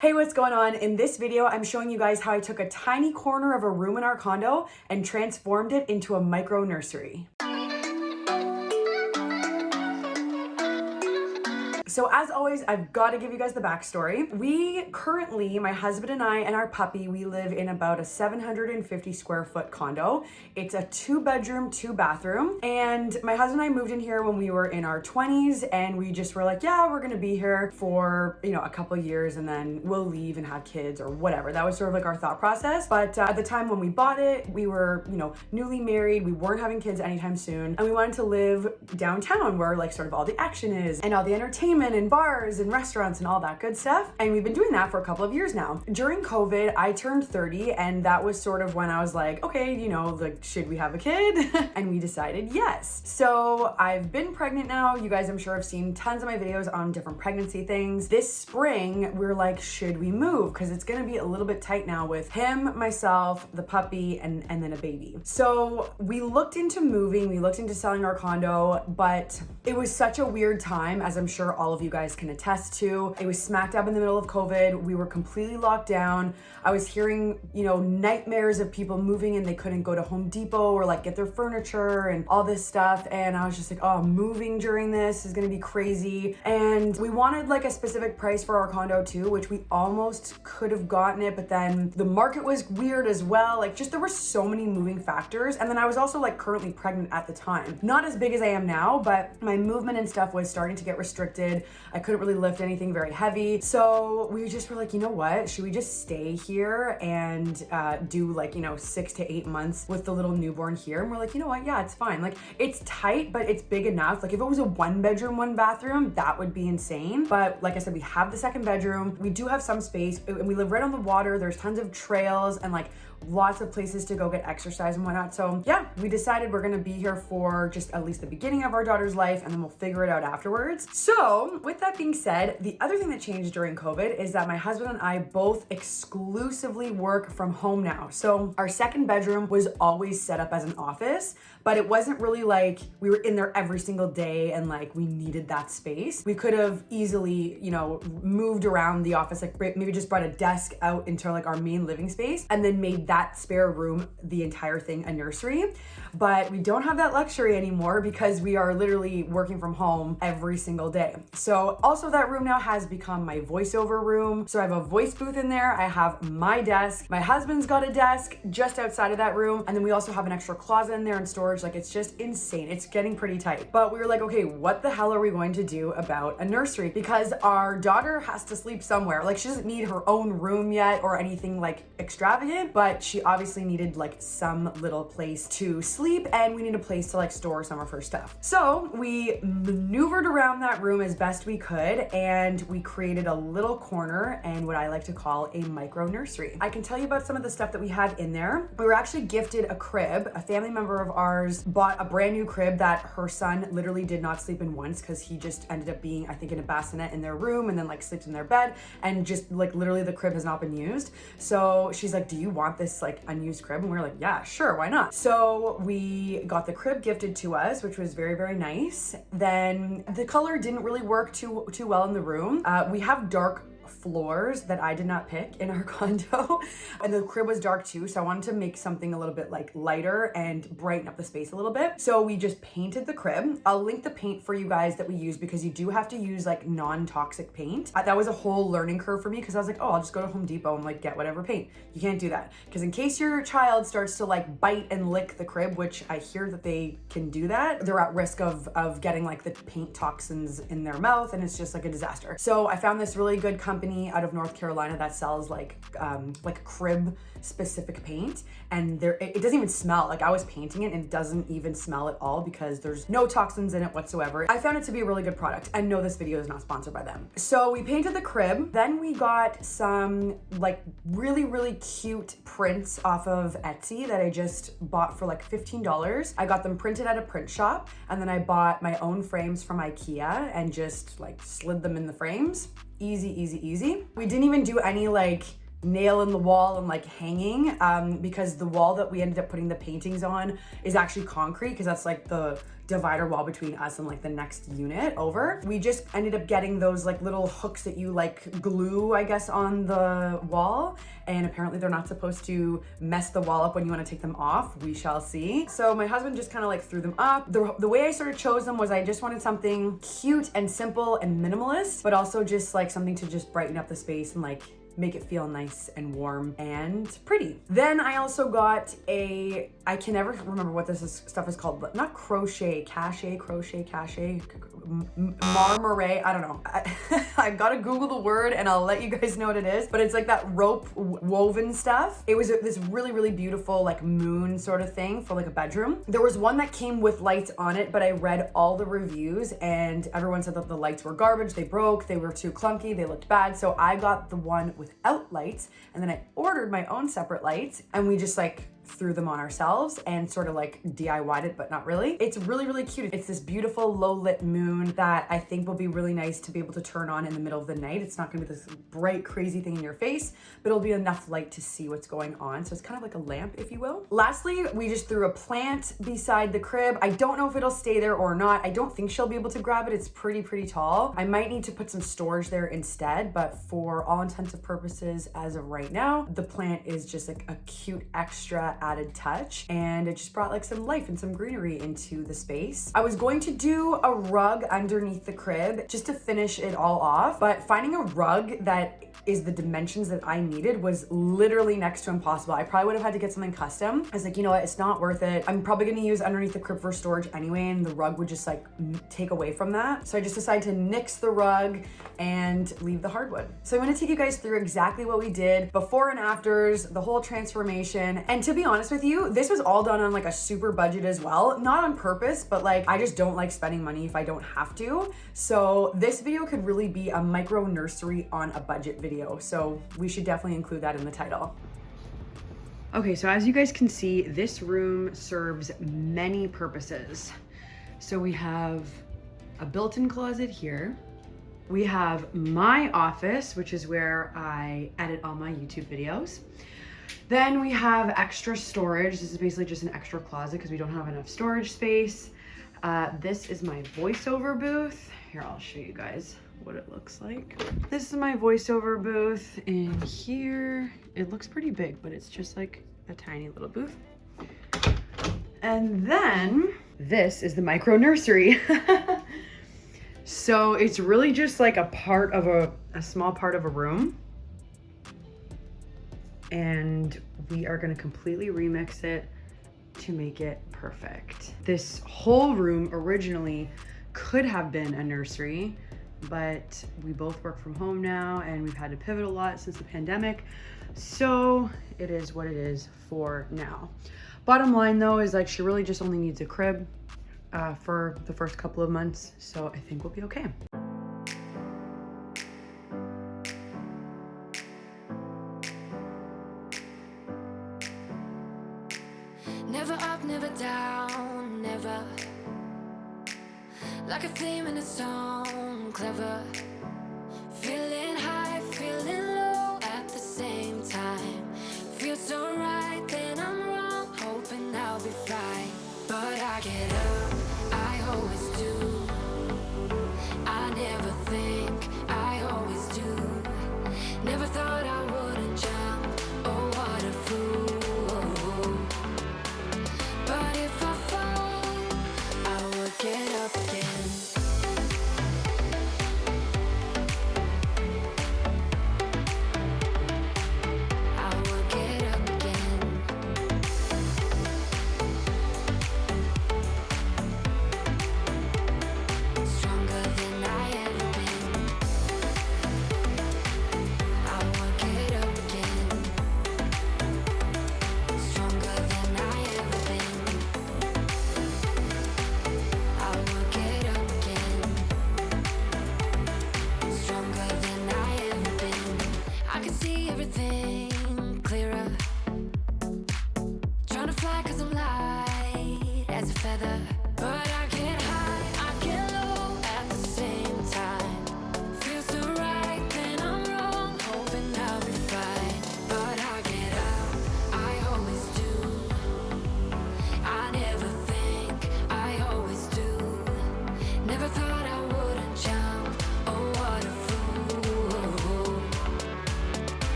Hey, what's going on? In this video, I'm showing you guys how I took a tiny corner of a room in our condo and transformed it into a micro nursery. So as always, I've got to give you guys the backstory. We currently, my husband and I and our puppy, we live in about a 750 square foot condo. It's a two bedroom, two bathroom. And my husband and I moved in here when we were in our 20s and we just were like, yeah, we're going to be here for, you know, a couple years and then we'll leave and have kids or whatever. That was sort of like our thought process. But uh, at the time when we bought it, we were, you know, newly married. We weren't having kids anytime soon. And we wanted to live downtown where like sort of all the action is and all the entertainment entertainment and bars and restaurants and all that good stuff. And we've been doing that for a couple of years now. During COVID, I turned 30 and that was sort of when I was like, okay, you know, like, should we have a kid? and we decided yes. So I've been pregnant now. You guys, I'm sure have seen tons of my videos on different pregnancy things. This spring, we're like, should we move? Because it's gonna be a little bit tight now with him, myself, the puppy, and, and then a baby. So we looked into moving, we looked into selling our condo, but it was such a weird time, as I'm sure all all of you guys can attest to. It was smack dab in the middle of COVID. We were completely locked down. I was hearing, you know, nightmares of people moving and they couldn't go to Home Depot or like get their furniture and all this stuff. And I was just like, oh, moving during this is gonna be crazy. And we wanted like a specific price for our condo too, which we almost could have gotten it, but then the market was weird as well. Like just there were so many moving factors. And then I was also like currently pregnant at the time. Not as big as I am now, but my movement and stuff was starting to get restricted. I couldn't really lift anything very heavy. So we just were like, you know what? Should we just stay here and uh, do like, you know, six to eight months with the little newborn here? And we're like, you know what? Yeah, it's fine. Like it's tight, but it's big enough. Like if it was a one bedroom, one bathroom, that would be insane. But like I said, we have the second bedroom. We do have some space and we live right on the water. There's tons of trails and like lots of places to go get exercise and whatnot. So yeah, we decided we're gonna be here for just at least the beginning of our daughter's life and then we'll figure it out afterwards. So with that being said, the other thing that changed during COVID is that my husband and I both exclusively work from home now. So our second bedroom was always set up as an office, but it wasn't really like we were in there every single day and like we needed that space. We could have easily, you know, moved around the office, like maybe just brought a desk out into like our main living space and then made that spare room, the entire thing, a nursery. But we don't have that luxury anymore because we are literally working from home every single day. So also that room now has become my voiceover room. So I have a voice booth in there. I have my desk. My husband's got a desk just outside of that room. And then we also have an extra closet in there and storage. Like it's just insane. It's getting pretty tight. But we were like, okay, what the hell are we going to do about a nursery? Because our daughter has to sleep somewhere. Like she doesn't need her own room yet or anything like extravagant, but she obviously needed like some little place to sleep and we need a place to like store some of her stuff. So we maneuvered around that room as best we could and we created a little corner and what I like to call a micro nursery. I can tell you about some of the stuff that we have in there. We were actually gifted a crib. A family member of ours bought a brand new crib that her son literally did not sleep in once because he just ended up being, I think, in a bassinet in their room and then like sleeps in their bed and just like literally the crib has not been used. So she's like, do you want this like unused crib and we are like yeah sure why not? So we got the crib gifted to us which was very very nice. Then the color didn't really work too too well in the room. Uh, we have dark floors that I did not pick in our condo. and the crib was dark too, so I wanted to make something a little bit like lighter and brighten up the space a little bit. So we just painted the crib. I'll link the paint for you guys that we use because you do have to use like non-toxic paint. That was a whole learning curve for me because I was like, oh, I'll just go to Home Depot and like get whatever paint. You can't do that because in case your child starts to like bite and lick the crib, which I hear that they can do that, they're at risk of, of getting like the paint toxins in their mouth and it's just like a disaster. So I found this really good company company out of North Carolina that sells like um, like crib specific paint and there it, it, doesn't even smell like I was painting it and it doesn't even smell at all because there's no toxins in it whatsoever. I found it to be a really good product and no this video is not sponsored by them. So we painted the crib then we got some like really really cute prints off of Etsy that I just bought for like $15. I got them printed at a print shop and then I bought my own frames from Ikea and just like slid them in the frames easy, easy, easy. We didn't even do any like nail in the wall and like hanging um, because the wall that we ended up putting the paintings on is actually concrete because that's like the divider wall between us and like the next unit over. We just ended up getting those like little hooks that you like glue, I guess, on the wall. And apparently they're not supposed to mess the wall up when you want to take them off. We shall see. So my husband just kind of like threw them up. The, the way I sort of chose them was I just wanted something cute and simple and minimalist, but also just like something to just brighten up the space and like make it feel nice and warm and pretty. Then I also got a, I can never remember what this is, stuff is called, but not crochet, cachet, crochet, cachet, marmoret, I don't know. I, I gotta Google the word and I'll let you guys know what it is, but it's like that rope woven stuff. It was this really, really beautiful like moon sort of thing for like a bedroom. There was one that came with lights on it, but I read all the reviews and everyone said that the lights were garbage, they broke, they were too clunky, they looked bad. So I got the one without lights and then I ordered my own separate lights and we just like threw them on ourselves and sort of like DIYed it, but not really. It's really, really cute. It's this beautiful low lit moon that I think will be really nice to be able to turn on in the middle of the night. It's not gonna be this bright, crazy thing in your face, but it'll be enough light to see what's going on. So it's kind of like a lamp, if you will. Lastly, we just threw a plant beside the crib. I don't know if it'll stay there or not. I don't think she'll be able to grab it. It's pretty, pretty tall. I might need to put some storage there instead, but for all intensive purposes, as of right now, the plant is just like a cute extra added touch and it just brought like some life and some greenery into the space. I was going to do a rug underneath the crib just to finish it all off, but finding a rug that is the dimensions that I needed was literally next to impossible. I probably would have had to get something custom. I was like, you know what, it's not worth it. I'm probably gonna use underneath the crib for storage anyway, and the rug would just like take away from that. So I just decided to nix the rug and leave the hardwood. So I'm gonna take you guys through exactly what we did before and afters, the whole transformation. And to be honest with you, this was all done on like a super budget as well. Not on purpose, but like I just don't like spending money if I don't have to. So this video could really be a micro nursery on a budget video so we should definitely include that in the title. Okay, so as you guys can see, this room serves many purposes. So we have a built-in closet here. We have my office, which is where I edit all my YouTube videos. Then we have extra storage. This is basically just an extra closet because we don't have enough storage space. Uh, this is my voiceover booth. Here, I'll show you guys what it looks like. This is my voiceover booth and here it looks pretty big, but it's just like a tiny little booth. And then this is the micro nursery. so it's really just like a part of a, a small part of a room. And we are gonna completely remix it to make it perfect. This whole room originally could have been a nursery, but we both work from home now and we've had to pivot a lot since the pandemic. So it is what it is for now. Bottom line though is like she really just only needs a crib uh, for the first couple of months. So I think we'll be okay. Never up, never down, never. Like a theme in a song, clever. Feeling high, feeling low at the same time. Feels so right, then I'm wrong Hoping I'll be fine But I get up, I always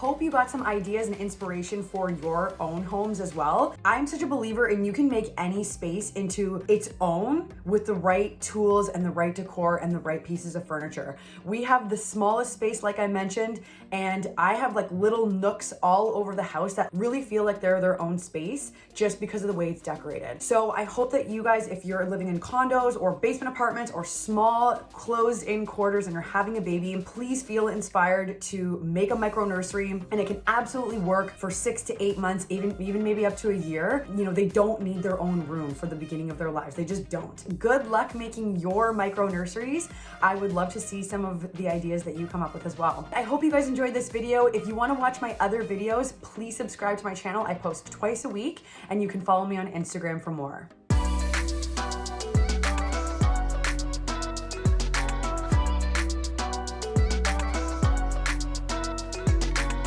hope you got some ideas and inspiration for your own homes as well. I'm such a believer in you can make any space into its own with the right tools and the right decor and the right pieces of furniture. We have the smallest space, like I mentioned, and I have like little nooks all over the house that really feel like they're their own space just because of the way it's decorated. So I hope that you guys, if you're living in condos or basement apartments or small closed in quarters and you're having a baby, and please feel inspired to make a micro nursery and it can absolutely work for six to eight months, even, even maybe up to a year. You know, they don't need their own room for the beginning of their lives. They just don't. Good luck making your micro nurseries. I would love to see some of the ideas that you come up with as well. I hope you guys enjoyed this video. If you wanna watch my other videos, please subscribe to my channel. I post twice a week and you can follow me on Instagram for more.